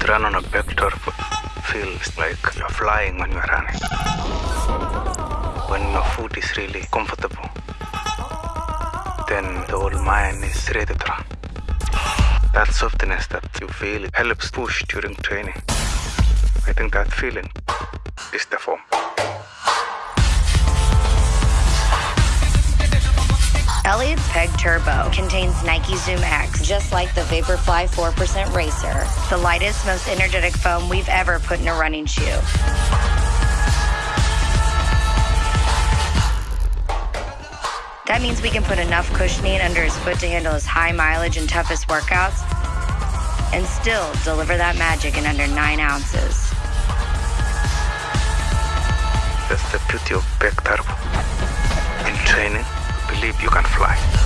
to run on a Turbo feels like you're flying when you're running. When your foot is really comfortable, then the whole mind is ready to run. That softness that you feel helps push during training. I think that feeling is the form. Eliud's Peg Turbo contains Nike Zoom X, just like the Vaporfly 4% Racer, the lightest, most energetic foam we've ever put in a running shoe. That means we can put enough cushioning under his foot to handle his high mileage and toughest workouts and still deliver that magic in under nine ounces. That's the beauty of Turbo. Believe you can fly.